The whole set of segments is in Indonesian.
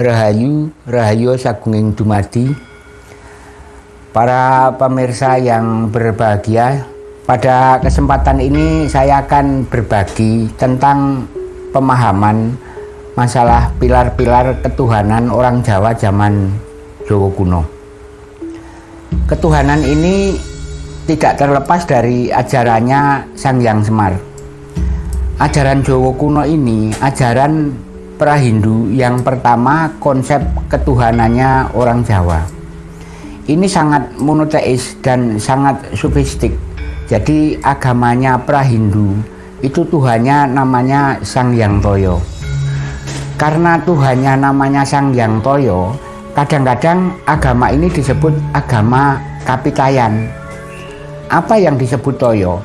Rahayu, Rahayu Sagunging Dumadi. Para pemirsa yang berbahagia Pada kesempatan ini saya akan berbagi tentang pemahaman masalah pilar-pilar ketuhanan orang Jawa zaman Jawa kuno. Ketuhanan ini tidak terlepas dari ajarannya Sang Yang Semar. Ajaran Jawa kuno ini ajaran pra-Hindu yang pertama konsep ketuhanannya orang Jawa. Ini sangat monoteis dan sangat sufistik. Jadi agamanya pra-Hindu itu Tuhannya namanya Sang Yang Toyo. Karena Tuhannya namanya Sang Yang Toyo, kadang-kadang agama ini disebut agama Kapitayan. Apa yang disebut Toyo?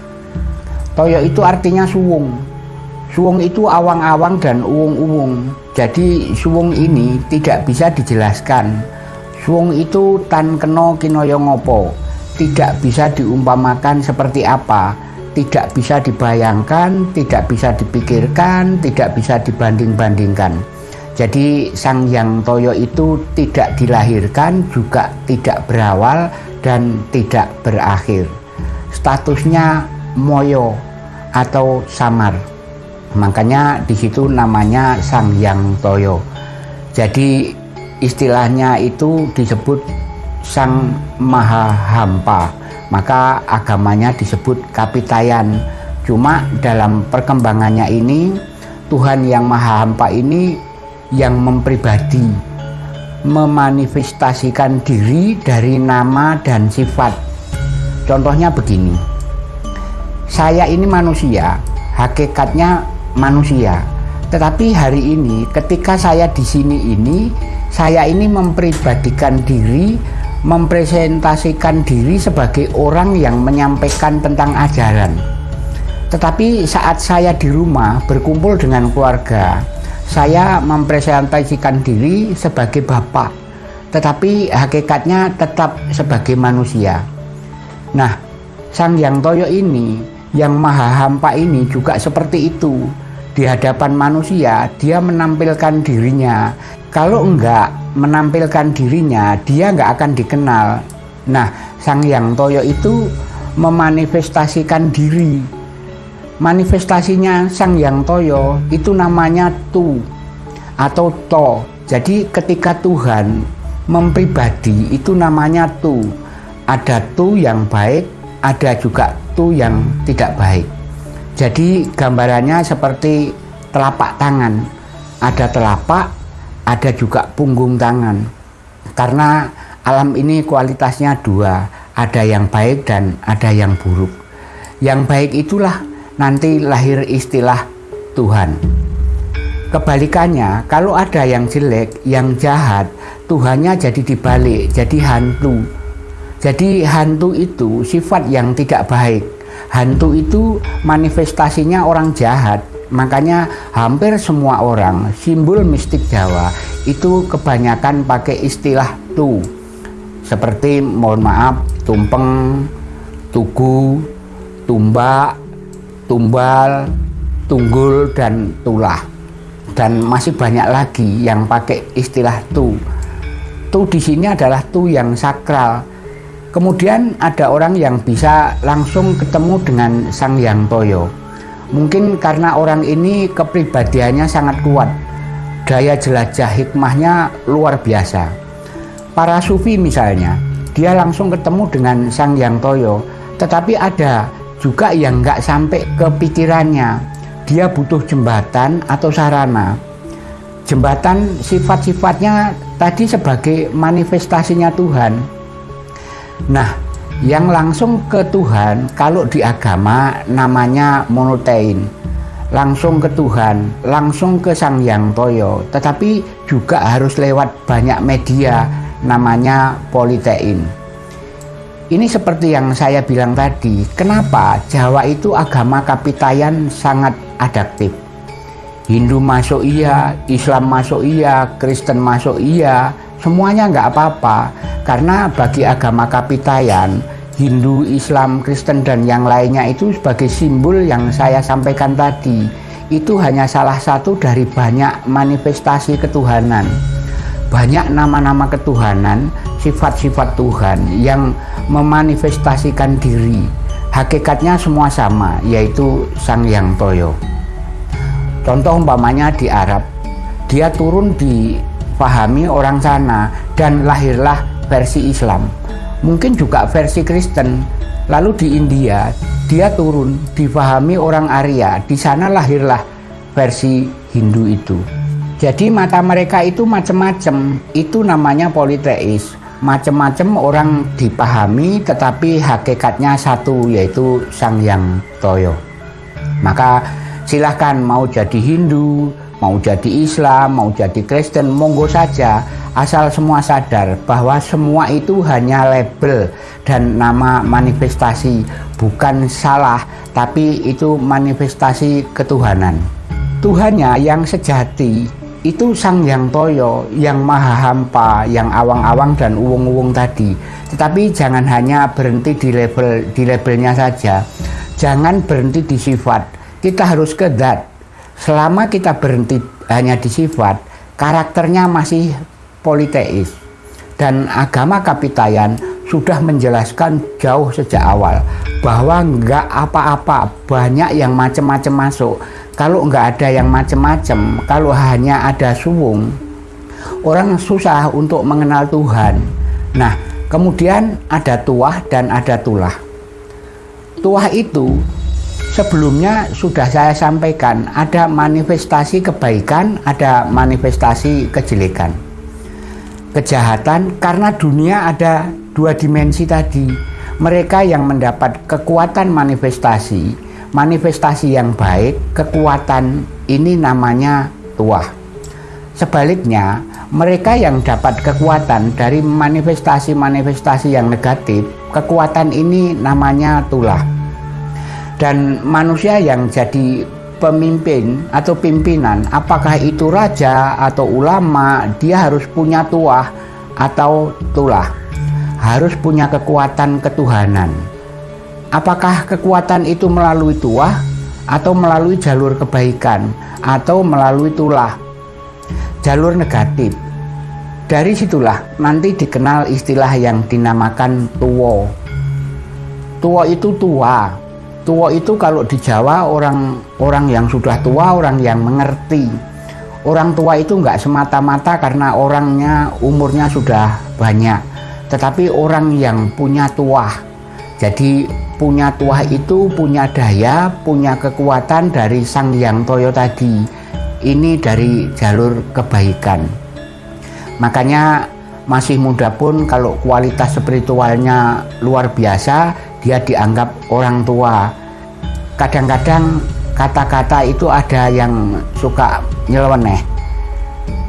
Toyo itu artinya suwung Suwung itu awang-awang dan uwung-uwung. Jadi suwung ini tidak bisa dijelaskan. Suwung itu tan keno kinoyo ngopo. Tidak bisa diumpamakan seperti apa. Tidak bisa dibayangkan, tidak bisa dipikirkan, tidak bisa dibanding-bandingkan. Jadi Sang Yang Toyo itu tidak dilahirkan, juga tidak berawal dan tidak berakhir. Statusnya moyo atau samar. Makanya di situ namanya Sang Yang Toyo. Jadi istilahnya itu disebut Sang Maha Hampa. Maka agamanya disebut Kapitayan. Cuma dalam perkembangannya ini Tuhan yang Maha Hampa ini yang mempribadi memanifestasikan diri dari nama dan sifat. Contohnya begini. Saya ini manusia, hakikatnya manusia. Tetapi hari ini ketika saya di sini ini saya ini mempribadikan diri, mempresentasikan diri sebagai orang yang menyampaikan tentang ajaran. Tetapi saat saya di rumah berkumpul dengan keluarga, saya mempresentasikan diri sebagai bapak, tetapi hakikatnya tetap sebagai manusia. Nah, Sang Yang Toyo ini, yang Maha Hampa ini juga seperti itu di hadapan manusia dia menampilkan dirinya. Kalau enggak menampilkan dirinya dia enggak akan dikenal. Nah Sang Yang Toyo itu memanifestasikan diri. Manifestasinya Sang Yang Toyo itu namanya Tu atau To. Jadi ketika Tuhan mempribadi itu namanya Tu. Ada Tu yang baik ada juga Tu yang tidak baik jadi gambarannya seperti telapak tangan. Ada telapak, ada juga punggung tangan. Karena alam ini kualitasnya dua, ada yang baik dan ada yang buruk. Yang baik itulah nanti lahir istilah Tuhan. Kebalikannya, kalau ada yang jelek, yang jahat, Tuhannya jadi dibalik, jadi hantu. Jadi hantu itu sifat yang tidak baik hantu itu manifestasinya orang jahat. Makanya hampir semua orang simbol mistik Jawa itu kebanyakan pakai istilah tu. Seperti mohon maaf tumpeng tugu tumbak tumbal tunggul dan tulah. Dan masih banyak lagi yang pakai istilah tu. Tu di sini adalah tu yang sakral Kemudian ada orang yang bisa langsung ketemu dengan Sang Yang Toyo. Mungkin karena orang ini kepribadiannya sangat kuat. Daya jelajah hikmahnya luar biasa. Para sufi misalnya, dia langsung ketemu dengan Sang Yang Toyo. Tetapi ada juga yang nggak sampai ke pikirannya. Dia butuh jembatan atau sarana. Jembatan sifat-sifatnya tadi sebagai manifestasinya Tuhan Nah, yang langsung ke Tuhan kalau di agama namanya monotein. Langsung ke Tuhan, langsung ke Sang Yang Toyo, tetapi juga harus lewat banyak media namanya politein. Ini seperti yang saya bilang tadi, kenapa Jawa itu agama kapitayan sangat adaptif. Hindu masuk iya, Islam masuk iya, Kristen masuk iya, semuanya nggak apa-apa karena bagi agama Kapitayan Hindu, Islam, Kristen dan yang lainnya itu sebagai simbol yang saya sampaikan tadi itu hanya salah satu dari banyak manifestasi ketuhanan banyak nama-nama ketuhanan, sifat-sifat Tuhan yang memanifestasikan diri. Hakikatnya semua sama, yaitu Sang Yang Toyo. Contoh umpamanya di Arab, dia turun dipahami orang sana dan lahirlah versi Islam. Mungkin juga versi Kristen. Lalu di India, dia turun dipahami orang Arya. Di sana lahirlah versi Hindu itu. Jadi mata mereka itu macam-macam. Itu namanya politeis. Macam-macam orang dipahami tetapi hakikatnya satu yaitu Sang Yang Toyo. Maka silahkan mau jadi Hindu, mau jadi Islam, mau jadi Kristen, monggo saja. Asal semua sadar bahwa semua itu hanya label dan nama manifestasi. Bukan salah tapi itu manifestasi ketuhanan. Tuhannya yang sejati itu Sang Yang Toyo yang maha hampa yang awang-awang dan uwung-uwung tadi. Tetapi jangan hanya berhenti di label di labelnya saja. Jangan berhenti di sifat. Kita harus ke dat. Selama kita berhenti hanya di sifat, karakternya masih politeis. Dan agama Kapitayan sudah menjelaskan jauh sejak awal bahwa enggak apa-apa, banyak yang macam-macam masuk. Kalau enggak ada yang macam-macam, kalau hanya ada suwung, orang susah untuk mengenal Tuhan. Nah, kemudian ada tuah dan ada tulah. Tuah itu sebelumnya sudah saya sampaikan ada manifestasi kebaikan ada manifestasi kejelekan. Kejahatan karena dunia ada dua dimensi tadi. Mereka yang mendapat kekuatan manifestasi manifestasi yang baik kekuatan ini namanya tuah. Sebaliknya mereka yang dapat kekuatan dari manifestasi-manifestasi yang negatif kekuatan ini namanya tulah dan manusia yang jadi pemimpin atau pimpinan apakah itu raja atau ulama dia harus punya tuah atau tulah. Harus punya kekuatan ketuhanan. Apakah kekuatan itu melalui tuah atau melalui jalur kebaikan atau melalui tulah? Jalur negatif. Dari situlah nanti dikenal istilah yang dinamakan tuwo tuwo itu tua tua itu kalau di Jawa orang orang yang sudah tua orang yang mengerti. Orang tua itu nggak semata-mata karena orangnya umurnya sudah banyak. Tetapi orang yang punya tua. Jadi punya tua itu punya daya punya kekuatan dari sang yang toyo tadi. Ini dari jalur kebaikan. Makanya masih muda pun kalau kualitas spiritualnya luar biasa dia dianggap orang tua. Kadang-kadang kata-kata itu ada yang suka nyeleneh.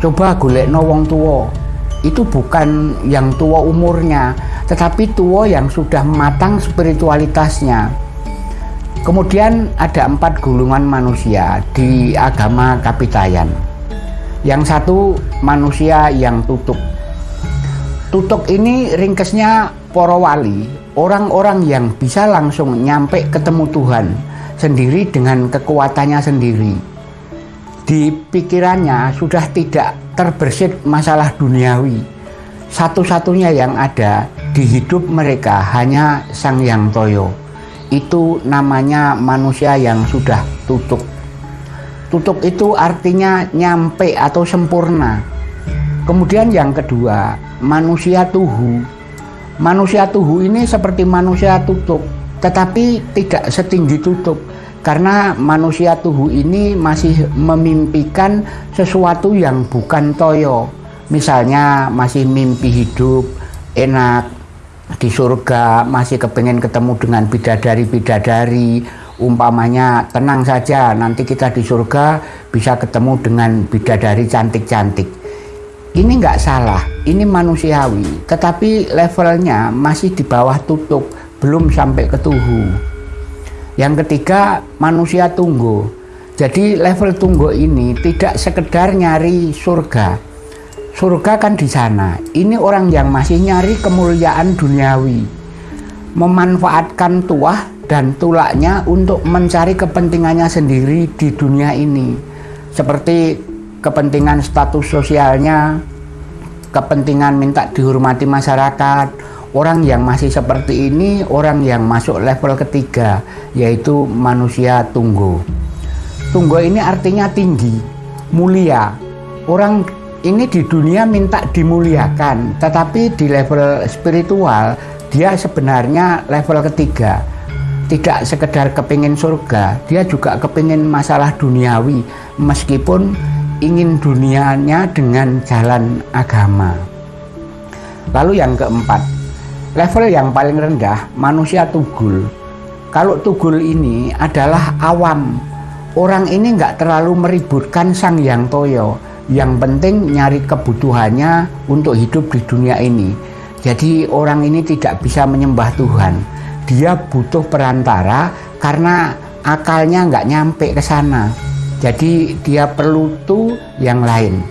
Coba golek no wong tua itu bukan yang tua umurnya tetapi tua yang sudah matang spiritualitasnya. Kemudian ada empat gulungan manusia di agama Kapitayan. Yang satu manusia yang tutup tutup ini ringkesnya poro wali orang-orang yang bisa langsung nyampe ketemu Tuhan sendiri dengan kekuatannya sendiri. Di pikirannya sudah tidak terbersit masalah duniawi. Satu-satunya yang ada di hidup mereka hanya Sang Yang Toyo. Itu namanya manusia yang sudah tutup. Tutup itu artinya nyampe atau sempurna. Kemudian yang kedua, manusia tuhu Manusia tuhu ini seperti manusia tutup, tetapi tidak setinggi tutup. Karena manusia tuhu ini masih memimpikan sesuatu yang bukan toyo. Misalnya masih mimpi hidup enak di surga, masih kepengen ketemu dengan bidadari-bidadari, umpamanya tenang saja nanti kita di surga bisa ketemu dengan bidadari cantik-cantik ini nggak salah, ini manusiawi, tetapi levelnya masih di bawah tutup, belum sampai ke tuhu. Yang ketiga, manusia tunggu. Jadi level tunggu ini tidak sekedar nyari surga. Surga kan di sana. Ini orang yang masih nyari kemuliaan duniawi. Memanfaatkan tuah dan tulaknya untuk mencari kepentingannya sendiri di dunia ini. Seperti kepentingan status sosialnya, kepentingan minta dihormati masyarakat. Orang yang masih seperti ini orang yang masuk level ketiga yaitu manusia tunggu. Tunggu ini artinya tinggi mulia. Orang ini di dunia minta dimuliakan tetapi di level spiritual dia sebenarnya level ketiga. Tidak sekedar kepingin surga dia juga kepingin masalah duniawi. Meskipun ingin dunianya dengan jalan agama. Lalu yang keempat level yang paling rendah manusia tugul. Kalau tugul ini adalah awam. Orang ini nggak terlalu meributkan sang yang toyo yang penting nyari kebutuhannya untuk hidup di dunia ini. Jadi orang ini tidak bisa menyembah Tuhan. Dia butuh perantara karena akalnya nggak nyampe ke sana jadi dia perlu tuh yang lain.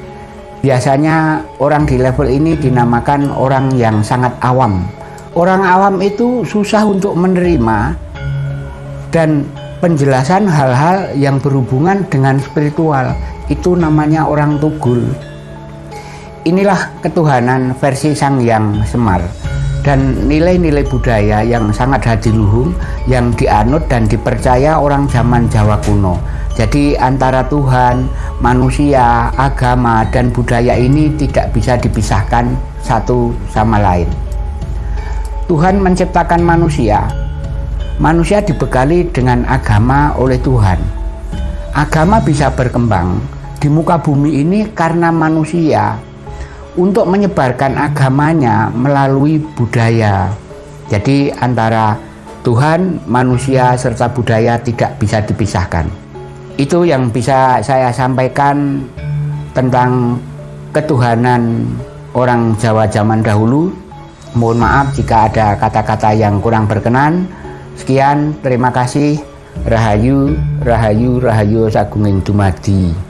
Biasanya orang di level ini dinamakan orang yang sangat awam. Orang awam itu susah untuk menerima dan penjelasan hal-hal yang berhubungan dengan spiritual. Itu namanya orang tugul. Inilah ketuhanan versi sang yang semar dan nilai-nilai budaya yang sangat hadiluhung yang dianut dan dipercaya orang zaman Jawa kuno. Jadi antara Tuhan, manusia, agama, dan budaya ini tidak bisa dipisahkan satu sama lain. Tuhan menciptakan manusia. Manusia dibekali dengan agama oleh Tuhan. Agama bisa berkembang di muka bumi ini karena manusia untuk menyebarkan agamanya melalui budaya. Jadi antara Tuhan, manusia, serta budaya tidak bisa dipisahkan. Itu yang bisa saya sampaikan tentang ketuhanan orang Jawa zaman dahulu. Mohon maaf jika ada kata-kata yang kurang berkenan. Sekian, terima kasih. Rahayu, Rahayu, Rahayu Sagunging Dumadi.